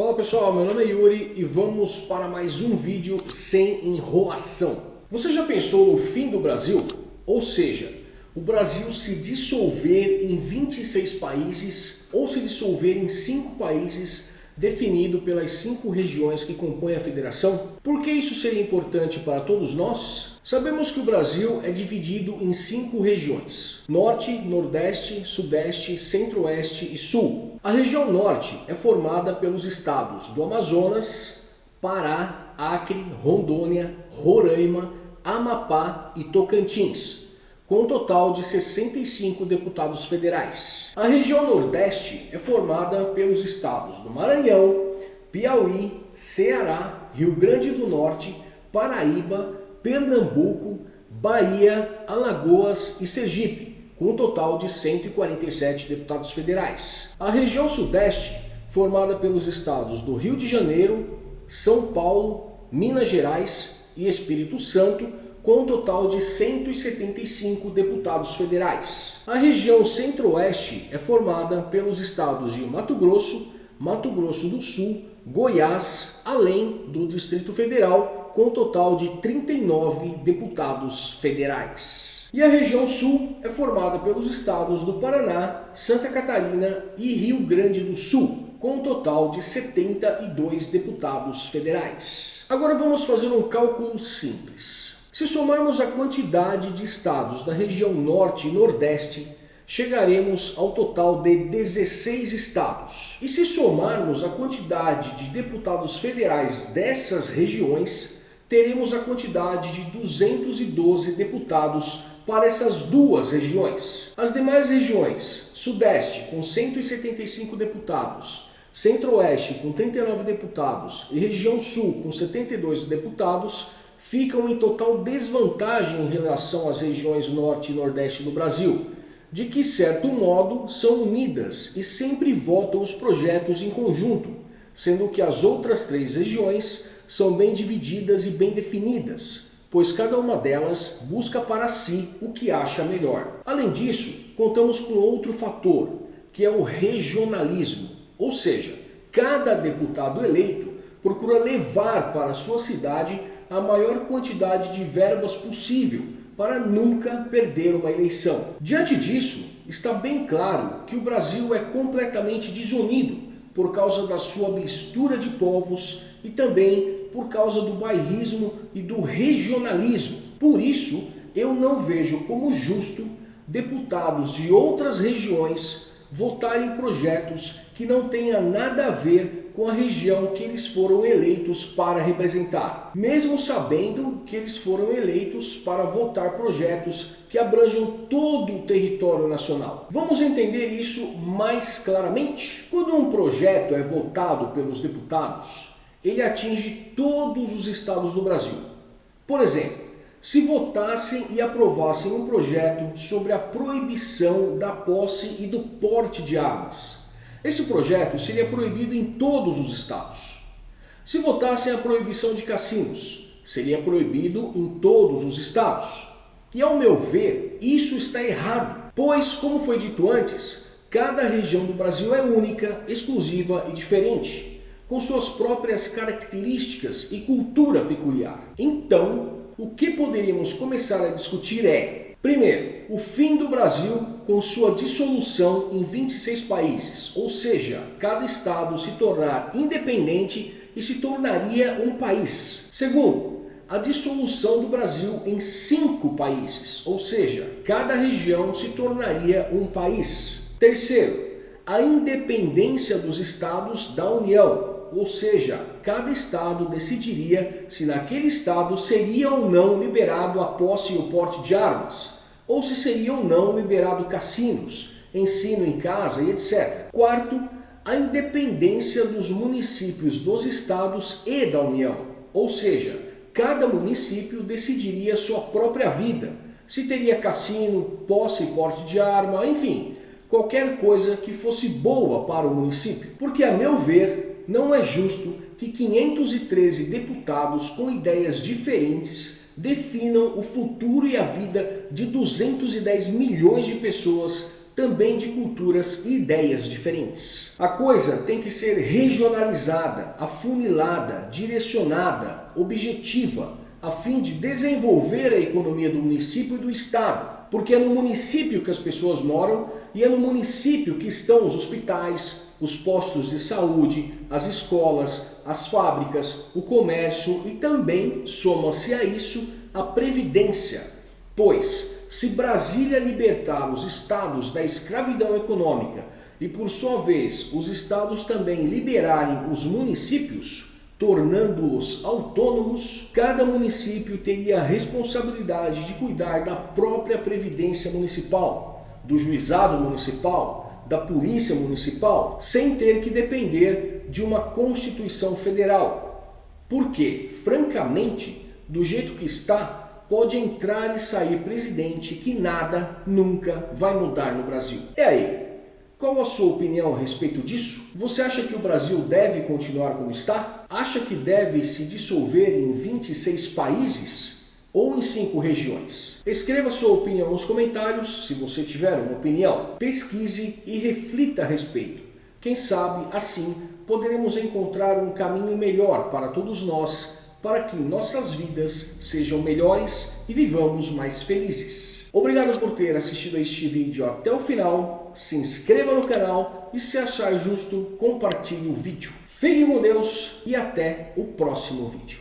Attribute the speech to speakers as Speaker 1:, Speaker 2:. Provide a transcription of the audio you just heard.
Speaker 1: Fala pessoal, meu nome é Yuri e vamos para mais um vídeo sem enrolação. Você já pensou no fim do Brasil? Ou seja, o Brasil se dissolver em 26 países ou se dissolver em 5 países definido pelas cinco regiões que compõem a federação. Por que isso seria importante para todos nós? Sabemos que o Brasil é dividido em cinco regiões, Norte, Nordeste, Sudeste, Centro-Oeste e Sul. A região Norte é formada pelos estados do Amazonas, Pará, Acre, Rondônia, Roraima, Amapá e Tocantins com um total de 65 deputados federais. A região Nordeste é formada pelos estados do Maranhão, Piauí, Ceará, Rio Grande do Norte, Paraíba, Pernambuco, Bahia, Alagoas e Sergipe, com um total de 147 deputados federais. A região Sudeste, formada pelos estados do Rio de Janeiro, São Paulo, Minas Gerais e Espírito Santo, com um total de 175 deputados federais. A região Centro-Oeste é formada pelos estados de Mato Grosso, Mato Grosso do Sul, Goiás, além do Distrito Federal, com um total de 39 deputados federais. E a região Sul é formada pelos estados do Paraná, Santa Catarina e Rio Grande do Sul, com um total de 72 deputados federais. Agora vamos fazer um cálculo simples. Se somarmos a quantidade de estados da região norte e nordeste, chegaremos ao total de 16 estados. E se somarmos a quantidade de deputados federais dessas regiões, teremos a quantidade de 212 deputados para essas duas regiões. As demais regiões, Sudeste com 175 deputados, Centro-Oeste com 39 deputados e região Sul com 72 deputados, ficam em total desvantagem em relação às regiões norte e nordeste do Brasil, de que certo modo são unidas e sempre votam os projetos em conjunto, sendo que as outras três regiões são bem divididas e bem definidas, pois cada uma delas busca para si o que acha melhor. Além disso, contamos com outro fator, que é o regionalismo, ou seja, cada deputado eleito procura levar para sua cidade a maior quantidade de verbas possível para nunca perder uma eleição. Diante disso, está bem claro que o Brasil é completamente desunido por causa da sua mistura de povos e também por causa do bairrismo e do regionalismo. Por isso, eu não vejo como justo deputados de outras regiões votarem projetos que não tenha nada a ver com a região que eles foram eleitos para representar, mesmo sabendo que eles foram eleitos para votar projetos que abranjam todo o território nacional. Vamos entender isso mais claramente? Quando um projeto é votado pelos deputados, ele atinge todos os estados do Brasil. Por exemplo, se votassem e aprovassem um projeto sobre a proibição da posse e do porte de armas. Esse projeto seria proibido em todos os estados. Se votassem a proibição de cassinos, seria proibido em todos os estados. E ao meu ver, isso está errado, pois, como foi dito antes, cada região do Brasil é única, exclusiva e diferente, com suas próprias características e cultura peculiar. Então, o que poderíamos começar a discutir é, primeiro, o fim do Brasil com sua dissolução em 26 países, ou seja, cada estado se tornar independente e se tornaria um país. Segundo, a dissolução do Brasil em cinco países, ou seja, cada região se tornaria um país. Terceiro, a independência dos estados da União, ou seja, cada estado decidiria se naquele estado seria ou não liberado a posse e o porte de armas, ou se seria ou não liberado cassinos, ensino em casa e etc. Quarto, a independência dos municípios dos estados e da União, ou seja, cada município decidiria sua própria vida, se teria cassino, posse e porte de arma, enfim, qualquer coisa que fosse boa para o município. Porque a meu ver, não é justo que 513 deputados com ideias diferentes definam o futuro e a vida de 210 milhões de pessoas também de culturas e ideias diferentes. A coisa tem que ser regionalizada, afunilada, direcionada, objetiva, a fim de desenvolver a economia do município e do estado, porque é no município que as pessoas moram e é no município que estão os hospitais, os postos de saúde, as escolas, as fábricas, o comércio e também, soma-se a isso, a previdência. Pois, se Brasília libertar os estados da escravidão econômica e por sua vez os estados também liberarem os municípios, tornando-os autônomos, cada município teria a responsabilidade de cuidar da própria previdência municipal, do juizado municipal, da polícia municipal, sem ter que depender de uma Constituição Federal. Porque, francamente, do jeito que está, pode entrar e sair presidente que nada nunca vai mudar no Brasil. E aí, qual a sua opinião a respeito disso? Você acha que o Brasil deve continuar como está? Acha que deve se dissolver em 26 países? Ou em 5 regiões? Escreva sua opinião nos comentários, se você tiver uma opinião. Pesquise e reflita a respeito. Quem sabe, assim, poderemos encontrar um caminho melhor para todos nós para que nossas vidas sejam melhores e vivamos mais felizes. Obrigado por ter assistido a este vídeo até o final, se inscreva no canal e se achar justo, compartilhe o vídeo. Fique com Deus e até o próximo vídeo.